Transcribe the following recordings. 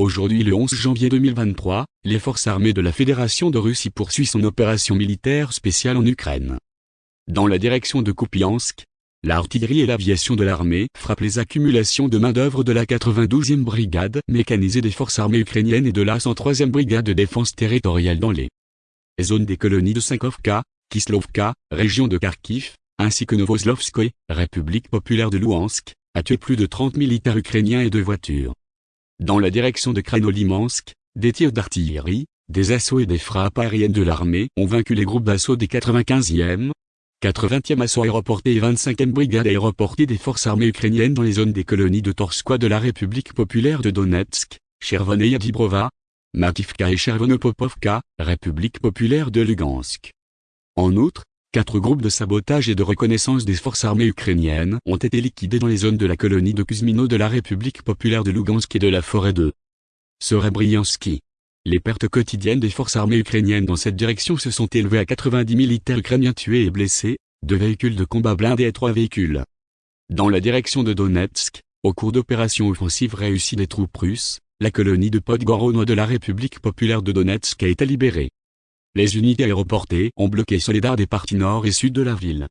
Aujourd'hui le 11 janvier 2023, les forces armées de la Fédération de Russie poursuivent son opération militaire spéciale en Ukraine. Dans la direction de Kupiansk, l'artillerie et l'aviation de l'armée frappent les accumulations de main-d'œuvre de la 92e brigade mécanisée des forces armées ukrainiennes et de la 103e brigade de défense territoriale dans les zones des colonies de Sankovka, Kislovka, région de Kharkiv, ainsi que Novoslovskoye, République populaire de Louhansk, a tué plus de 30 militaires ukrainiens et deux voitures. Dans la direction de Kranolimansk, des tirs d'artillerie, des assauts et des frappes aériennes de l'armée ont vaincu les groupes d'assaut des 95e, 80e assaut aéroporté et 25e brigade aéroportée des forces armées ukrainiennes dans les zones des colonies de Torskoye de la République populaire de Donetsk, Chervonaya Dibrova, Mativka et Chervonopopovka, République populaire de Lugansk. En outre, Quatre groupes de sabotage et de reconnaissance des forces armées ukrainiennes ont été liquidés dans les zones de la colonie de Kuzmino de la République populaire de Lugansk et de la forêt de Sorebriansky. Les pertes quotidiennes des forces armées ukrainiennes dans cette direction se sont élevées à 90 militaires ukrainiens tués et blessés, deux véhicules de combat blindés et trois véhicules. Dans la direction de Donetsk, au cours d'opérations offensives réussies des troupes russes, la colonie de Podgorono de la République populaire de Donetsk a été libérée. Les unités aéroportées ont bloqué Soledar des parties nord et sud de la ville.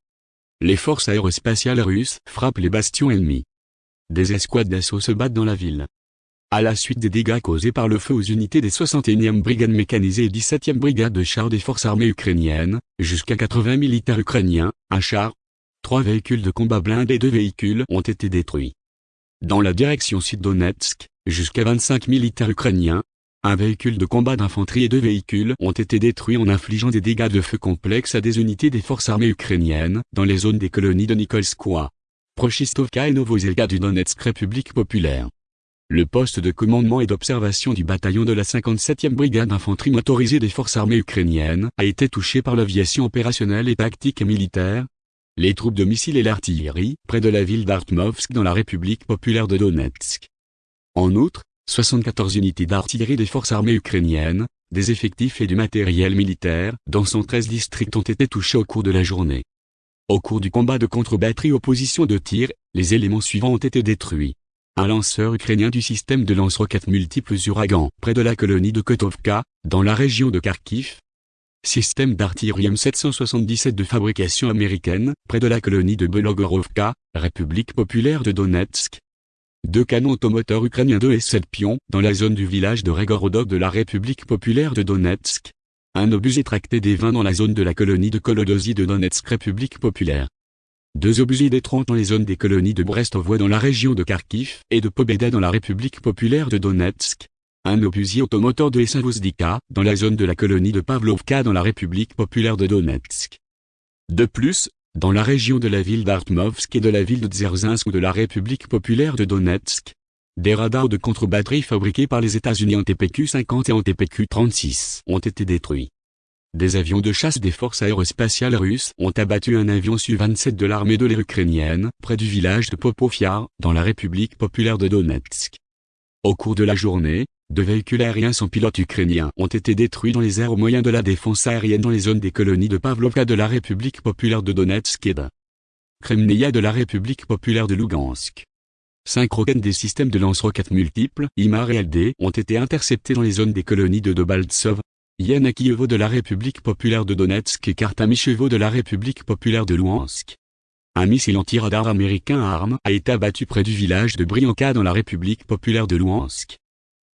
Les forces aérospatiales russes frappent les bastions ennemis. Des escouades d'assaut se battent dans la ville. À la suite des dégâts causés par le feu aux unités des 61e brigades mécanisées et 17e brigade de chars des forces armées ukrainiennes, jusqu'à 80 militaires ukrainiens, un char, trois véhicules de combat blindés et deux véhicules ont été détruits. Dans la direction sud-Donetsk, jusqu'à 25 militaires ukrainiens, un véhicule de combat d'infanterie et deux véhicules ont été détruits en infligeant des dégâts de feu complexes à des unités des forces armées ukrainiennes dans les zones des colonies de Nikolskoye, Prochistovka et Novozelka du Donetsk République populaire. Le poste de commandement et d'observation du bataillon de la 57e brigade d'infanterie motorisée des forces armées ukrainiennes a été touché par l'aviation opérationnelle et tactique militaire, les troupes de missiles et l'artillerie près de la ville d'Artmovsk dans la République populaire de Donetsk. En outre, 74 unités d'artillerie des forces armées ukrainiennes, des effectifs et du matériel militaire dans 113 districts ont été touchés au cours de la journée. Au cours du combat de contre-batterie aux positions de tir, les éléments suivants ont été détruits. Un lanceur ukrainien du système de lance-roquettes multiples Uragan, près de la colonie de Kotovka, dans la région de Kharkiv. Système d'artillerie M777 de fabrication américaine, près de la colonie de Belogorovka, République populaire de Donetsk, deux canons automoteurs ukrainiens 2 et 7 pions dans la zone du village de Regorodok de la République populaire de Donetsk. Un obusier tracté des 20 dans la zone de la colonie de Kolodosi de Donetsk République populaire. Deux obusiers des 30 dans les zones des colonies de Brestovoie dans la région de Kharkiv et de Pobeda dans la République populaire de Donetsk. Un obusier automoteur de Essavozdika dans la zone de la colonie de Pavlovka dans la République populaire de Donetsk. De plus, dans la région de la ville d'Artmovsk et de la ville de Dzerzinsk ou de la République populaire de Donetsk. Des radars de contre-batterie fabriqués par les États-Unis en TPQ-50 et en TPQ-36 ont été détruits. Des avions de chasse des forces aérospatiales russes ont abattu un avion Su-27 de l'armée de l'air ukrainienne, près du village de Popofiar, dans la République populaire de Donetsk. Au cours de la journée, deux véhicules aériens sans pilote ukrainiens ont été détruits dans les airs au moyen de la défense aérienne dans les zones des colonies de Pavlovka de la République populaire de Donetsk et de Kremnaya de la République populaire de Lugansk. Cinq roquettes des systèmes de lance-roquettes multiples, IMAR et LD, ont été interceptées dans les zones des colonies de Dobaltsov, Yanakievo de la République populaire de Donetsk et Kartamichevo de la République populaire de Luhansk. Un missile anti-radar américain arme a été abattu près du village de Brianka dans la République populaire de Luhansk.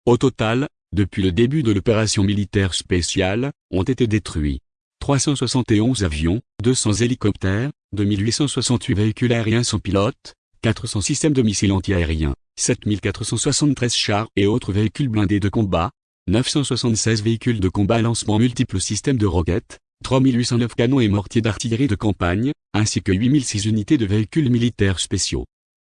Au total, depuis le début de l'opération militaire spéciale, ont été détruits 371 avions, 200 hélicoptères, 2868 véhicules aériens sans pilote, 400 systèmes de missiles antiaériens, 7473 chars et autres véhicules blindés de combat, 976 véhicules de combat à lancement multiples systèmes de roquettes, 3809 canons et mortiers d'artillerie de campagne, ainsi que 8006 unités de véhicules militaires spéciaux.